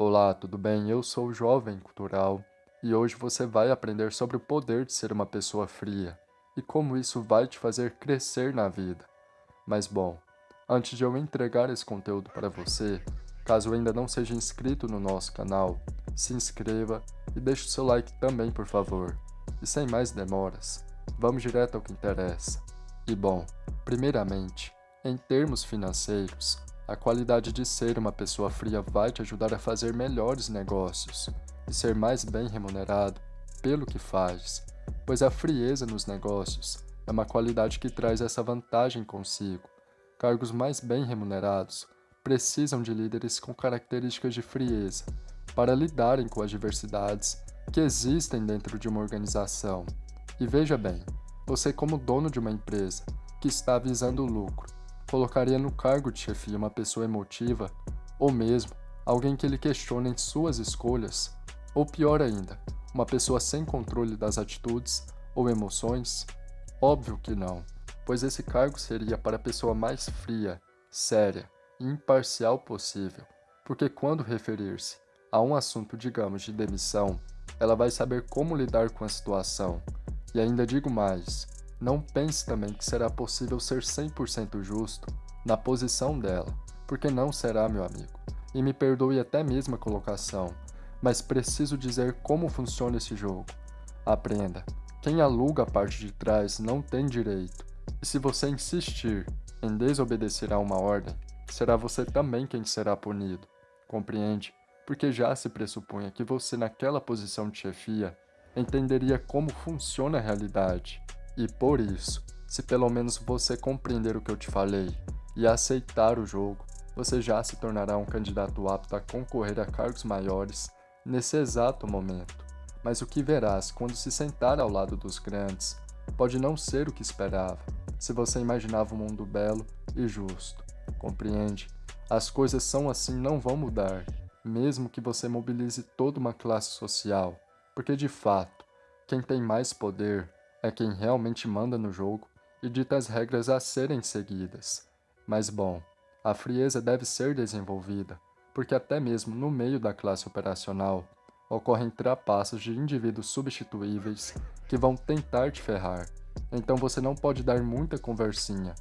Olá, tudo bem? Eu sou o Jovem Cultural e hoje você vai aprender sobre o poder de ser uma pessoa fria e como isso vai te fazer crescer na vida. Mas bom, antes de eu entregar esse conteúdo para você, caso ainda não seja inscrito no nosso canal, se inscreva e deixe o seu like também, por favor. E sem mais demoras, vamos direto ao que interessa. E bom, primeiramente, em termos financeiros, a qualidade de ser uma pessoa fria vai te ajudar a fazer melhores negócios e ser mais bem remunerado pelo que faz, pois a frieza nos negócios é uma qualidade que traz essa vantagem consigo. Cargos mais bem remunerados precisam de líderes com características de frieza para lidarem com as diversidades que existem dentro de uma organização. E veja bem, você como dono de uma empresa que está visando lucro, colocaria no cargo de chefia uma pessoa emotiva, ou mesmo alguém que lhe questione suas escolhas, ou pior ainda, uma pessoa sem controle das atitudes ou emoções? Óbvio que não, pois esse cargo seria para a pessoa mais fria, séria e imparcial possível, porque quando referir-se a um assunto, digamos, de demissão, ela vai saber como lidar com a situação. E ainda digo mais, não pense também que será possível ser 100% justo na posição dela, porque não será, meu amigo. E me perdoe até mesmo a colocação, mas preciso dizer como funciona esse jogo. Aprenda. Quem aluga a parte de trás não tem direito. E se você insistir em desobedecer a uma ordem, será você também quem será punido. Compreende? Porque já se pressupunha que você naquela posição de chefia entenderia como funciona a realidade e por isso, se pelo menos você compreender o que eu te falei e aceitar o jogo, você já se tornará um candidato apto a concorrer a cargos maiores nesse exato momento. Mas o que verás quando se sentar ao lado dos grandes pode não ser o que esperava, se você imaginava um mundo belo e justo. Compreende? As coisas são assim não vão mudar, mesmo que você mobilize toda uma classe social, porque de fato, quem tem mais poder é quem realmente manda no jogo e dita as regras a serem seguidas. Mas bom, a frieza deve ser desenvolvida, porque até mesmo no meio da classe operacional ocorrem trapaças de indivíduos substituíveis que vão tentar te ferrar. Então você não pode dar muita conversinha,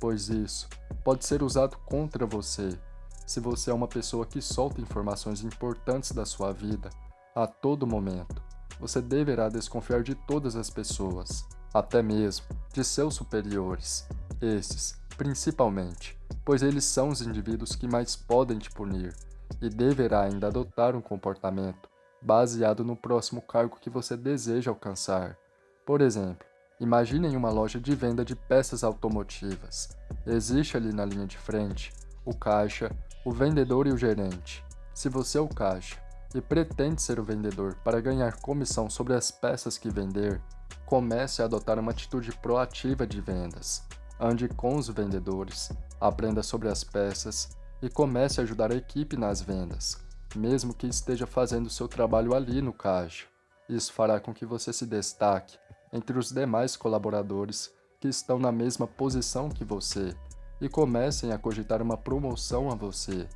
pois isso pode ser usado contra você se você é uma pessoa que solta informações importantes da sua vida a todo momento você deverá desconfiar de todas as pessoas, até mesmo de seus superiores. Esses, principalmente, pois eles são os indivíduos que mais podem te punir, e deverá ainda adotar um comportamento baseado no próximo cargo que você deseja alcançar. Por exemplo, imaginem uma loja de venda de peças automotivas. Existe ali na linha de frente o caixa, o vendedor e o gerente. Se você é o caixa e pretende ser o vendedor para ganhar comissão sobre as peças que vender, comece a adotar uma atitude proativa de vendas. Ande com os vendedores, aprenda sobre as peças e comece a ajudar a equipe nas vendas, mesmo que esteja fazendo seu trabalho ali no caixa. Isso fará com que você se destaque entre os demais colaboradores que estão na mesma posição que você e comecem a cogitar uma promoção a você.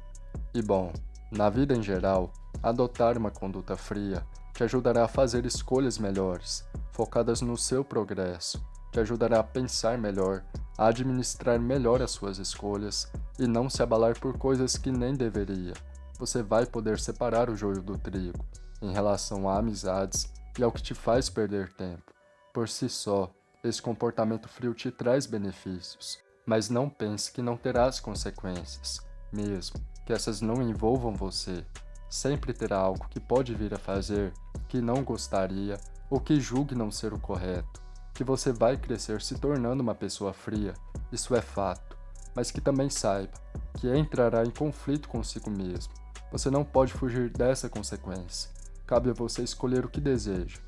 E bom, na vida em geral, Adotar uma conduta fria te ajudará a fazer escolhas melhores, focadas no seu progresso, te ajudará a pensar melhor, a administrar melhor as suas escolhas e não se abalar por coisas que nem deveria. Você vai poder separar o joio do trigo em relação a amizades e ao que te faz perder tempo. Por si só, esse comportamento frio te traz benefícios, mas não pense que não terás consequências, mesmo que essas não envolvam você. Sempre terá algo que pode vir a fazer que não gostaria ou que julgue não ser o correto, que você vai crescer se tornando uma pessoa fria, isso é fato, mas que também saiba que entrará em conflito consigo mesmo. Você não pode fugir dessa consequência. Cabe a você escolher o que deseja.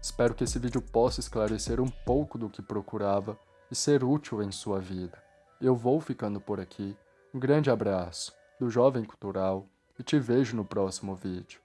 Espero que esse vídeo possa esclarecer um pouco do que procurava e ser útil em sua vida. Eu vou ficando por aqui. Um grande abraço do Jovem Cultural e te vejo no próximo vídeo.